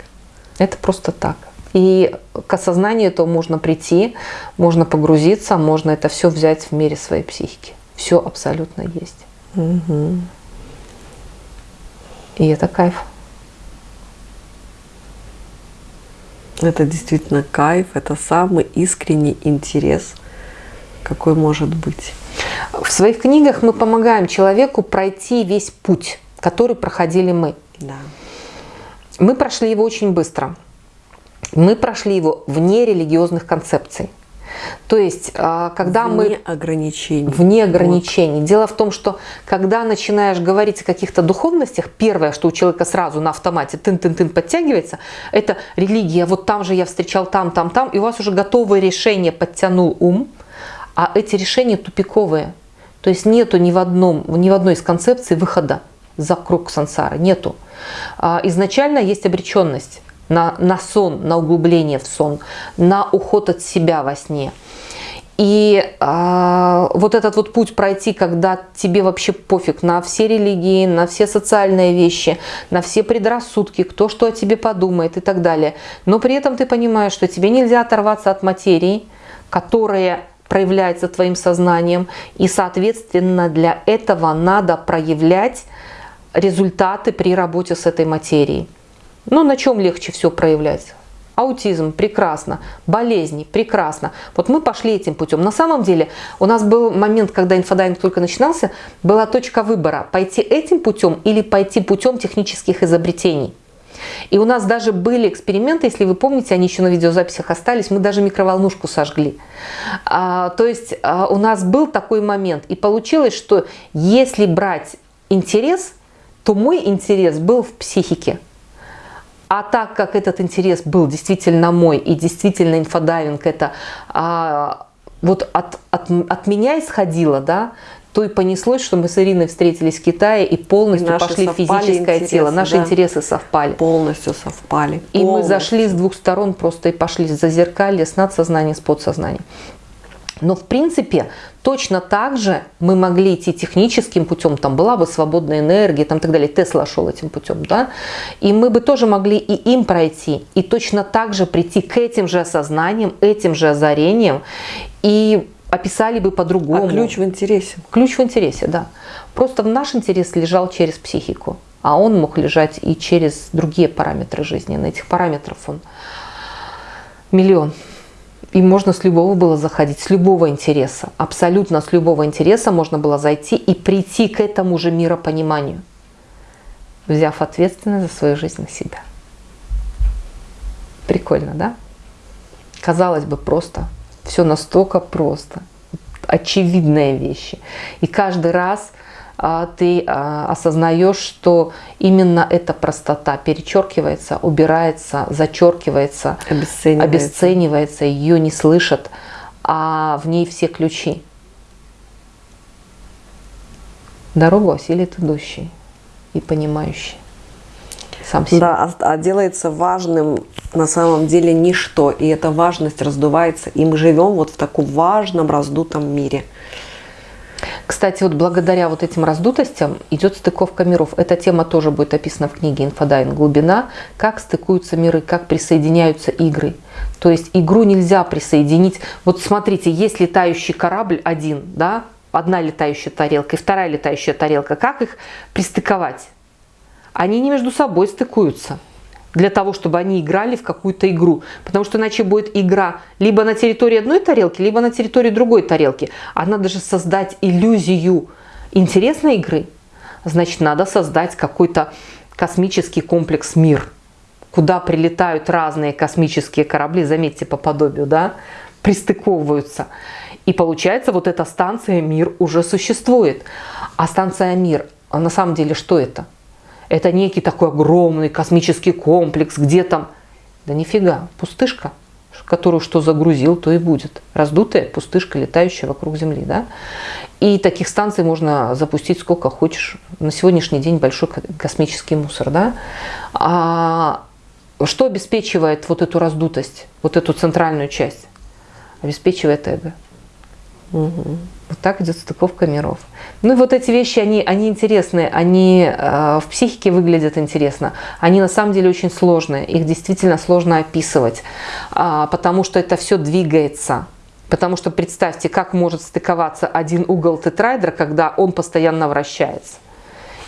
Это просто так. И к осознанию этого можно прийти, можно погрузиться, можно это все взять в мире своей психики. Все абсолютно есть. Угу. И это кайф. Это действительно кайф, это самый искренний интерес, какой может быть. В своих книгах мы помогаем человеку пройти весь путь, который проходили мы. Да. Мы прошли его очень быстро. Мы прошли его вне религиозных концепций. То есть, а, когда вне мы... ограничений. Вне ограничений. Вот. Дело в том, что когда начинаешь говорить о каких-то духовностях, первое, что у человека сразу на автомате тын-тын-тын подтягивается, это религия. Вот там же я встречал там, там, там, и у вас уже готовое решение подтянул ум, а эти решения тупиковые. То есть нету ни в, одном, ни в одной из концепций выхода за круг сансары. Нету. А, изначально есть обреченность на, на сон, на углубление в сон, на уход от себя во сне. И э, вот этот вот путь пройти, когда тебе вообще пофиг на все религии, на все социальные вещи, на все предрассудки, кто что о тебе подумает и так далее. Но при этом ты понимаешь, что тебе нельзя оторваться от материи, которая проявляется твоим сознанием. И, соответственно, для этого надо проявлять результаты при работе с этой материей. Ну, на чем легче все проявляется? Аутизм – прекрасно, болезни – прекрасно. Вот мы пошли этим путем. На самом деле у нас был момент, когда инфодайвинг только начинался, была точка выбора – пойти этим путем или пойти путем технических изобретений. И у нас даже были эксперименты, если вы помните, они еще на видеозаписях остались, мы даже микроволнушку сожгли. А, то есть а, у нас был такой момент, и получилось, что если брать интерес, то мой интерес был в психике. А так как этот интерес был действительно мой, и действительно инфодайвинг это а, вот от, от, от меня исходило, да, то и понеслось, что мы с Ириной встретились в Китае и полностью и пошли в физическое интересы, тело. Наши да, интересы совпали. Полностью совпали. И полностью. мы зашли с двух сторон просто и пошли зазеркалье с надсознанием, с подсознанием. Но в принципе точно так же мы могли идти техническим путем, там была бы свободная энергия, там так далее. Тесла шел этим путем, да, и мы бы тоже могли и им пройти, и точно так же прийти к этим же осознаниям, этим же озарениям, и описали бы по-другому. А ключ в интересе? Ключ в интересе, да. Просто в наш интерес лежал через психику, а он мог лежать и через другие параметры жизни. На этих параметров он миллион. И можно с любого было заходить, с любого интереса. Абсолютно с любого интереса можно было зайти и прийти к этому же миропониманию, взяв ответственность за свою жизнь на себя. Прикольно, да? Казалось бы, просто. Все настолько просто. Очевидные вещи. И каждый раз ты а, осознаешь, что именно эта простота перечеркивается, убирается, зачеркивается, обесценивается, обесценивается ее не слышат, а в ней все ключи. Дорогу осилит идущий и понимающий сам себя. Да, а, а делается важным на самом деле ничто, и эта важность раздувается, и мы живем вот в таком важном раздутом мире. Кстати, вот благодаря вот этим раздутостям идет стыковка миров. Эта тема тоже будет описана в книге «Инфодайвинг. Глубина». Как стыкуются миры, как присоединяются игры. То есть игру нельзя присоединить. Вот смотрите, есть летающий корабль один, да, одна летающая тарелка и вторая летающая тарелка. Как их пристыковать? Они не между собой стыкуются для того, чтобы они играли в какую-то игру. Потому что иначе будет игра либо на территории одной тарелки, либо на территории другой тарелки. А надо же создать иллюзию интересной игры. Значит, надо создать какой-то космический комплекс «Мир», куда прилетают разные космические корабли, заметьте, по подобию, да, пристыковываются. И получается, вот эта станция «Мир» уже существует. А станция «Мир», а на самом деле, что это? Это некий такой огромный космический комплекс, где там... Да нифига, пустышка, которую что загрузил, то и будет. Раздутая пустышка, летающая вокруг Земли. Да? И таких станций можно запустить сколько хочешь. На сегодняшний день большой космический мусор. Да? А что обеспечивает вот эту раздутость, вот эту центральную часть? Обеспечивает эго. Угу. Вот так идет стыковка миров. Ну и вот эти вещи, они, они интересные, они э, в психике выглядят интересно. Они на самом деле очень сложные, их действительно сложно описывать, э, потому что это все двигается. Потому что представьте, как может стыковаться один угол тетраэдра, когда он постоянно вращается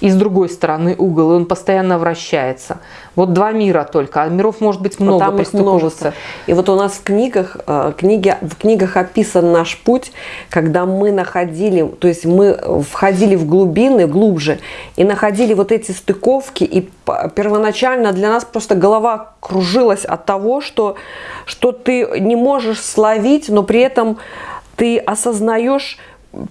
и с другой стороны угол, и он постоянно вращается. Вот два мира только, а миров может быть много, вот там их множество. И вот у нас в книгах, э, книги, в книгах описан наш путь, когда мы находили, то есть мы входили в глубины, глубже, и находили вот эти стыковки, и первоначально для нас просто голова кружилась от того, что, что ты не можешь словить, но при этом ты осознаешь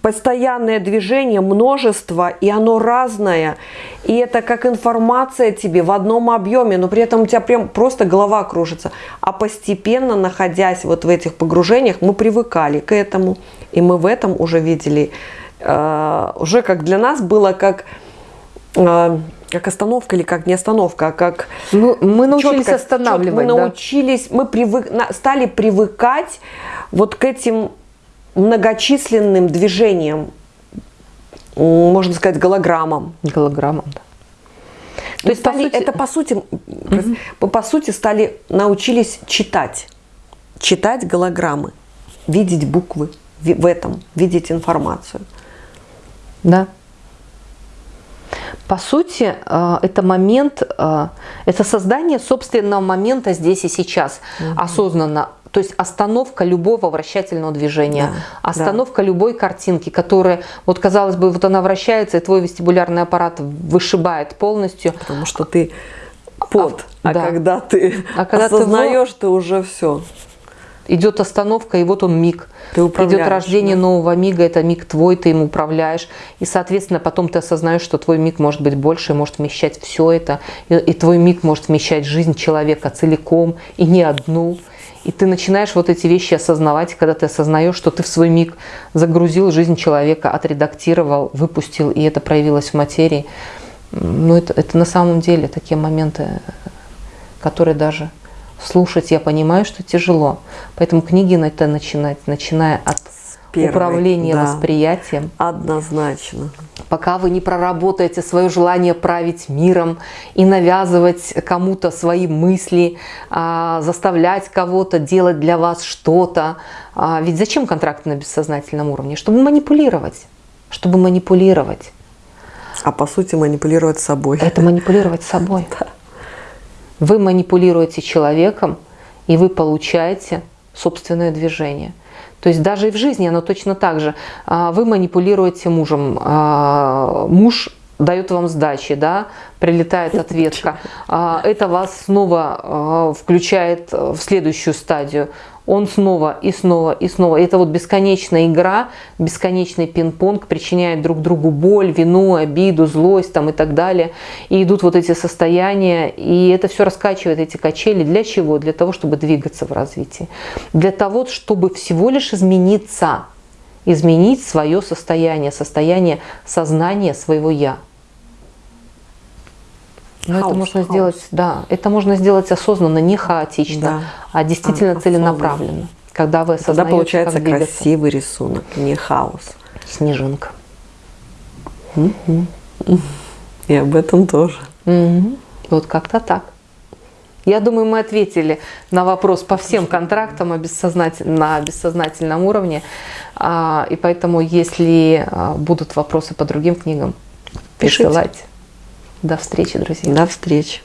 постоянное движение, множество, и оно разное. И это как информация тебе в одном объеме, но при этом у тебя прям просто голова кружится. А постепенно, находясь вот в этих погружениях, мы привыкали к этому. И мы в этом уже видели, э, уже как для нас было как... Э, как остановка или как не остановка, а как ну, мы научились четко, останавливать. Четко, мы научились, мы привык, стали привыкать вот к этим многочисленным движением, можно сказать, голограммам. Голограммам, да. То есть стали, сути... это по сути, угу. по сути стали, научились читать. Читать голограммы, видеть буквы в этом, видеть информацию. Да. По сути, э, это момент, э, это создание собственного момента здесь и сейчас, угу. осознанно то есть остановка любого вращательного движения, да, остановка да. любой картинки, которая, вот казалось бы, вот она вращается, и твой вестибулярный аппарат вышибает полностью. Потому что ты под, а, а да. когда ты а когда осознаешь, ты, ты уже все. Идет остановка, и вот он миг. Ты Идет рождение да? нового мига, это миг твой, ты им управляешь. И, соответственно, потом ты осознаешь, что твой миг может быть больше, может вмещать все это. И, и твой миг может вмещать жизнь человека целиком, и не одну. И ты начинаешь вот эти вещи осознавать, когда ты осознаешь, что ты в свой миг загрузил жизнь человека, отредактировал, выпустил, и это проявилось в материи. Ну, это, это на самом деле такие моменты, которые даже слушать, я понимаю, что тяжело. Поэтому книги на это начинать, начиная от Первый, управления да, восприятием. Однозначно пока вы не проработаете свое желание править миром и навязывать кому-то свои мысли, а, заставлять кого-то делать для вас что-то. А, ведь зачем контракты на бессознательном уровне? Чтобы манипулировать. Чтобы манипулировать. А по сути манипулировать собой. Это манипулировать собой. Да. Вы манипулируете человеком, и вы получаете собственное движение – то есть даже и в жизни оно точно так же. А, вы манипулируете мужем. А, муж дает вам сдачи, да, прилетает ответка. А, это вас снова включает в следующую стадию он снова и снова и снова. Это вот бесконечная игра, бесконечный пинг-понг причиняет друг другу боль, вину, обиду, злость там и так далее. И идут вот эти состояния, и это все раскачивает эти качели. Для чего? Для того, чтобы двигаться в развитии. Для того, чтобы всего лишь измениться, изменить свое состояние, состояние сознания своего «я». Но хаос, это можно хаос. сделать, да, это можно сделать осознанно, не хаотично, да. а действительно а, целенаправленно. Когда вы осознаете, Тогда получается красивый рисунок, не хаос. Снежинка. Угу. И об этом тоже. Угу. Вот как-то так. Я думаю, мы ответили на вопрос по всем контрактам на бессознательном уровне. А, и поэтому, если а, будут вопросы по другим книгам, Пишите. присылайте. До встречи, друзья. До встречи.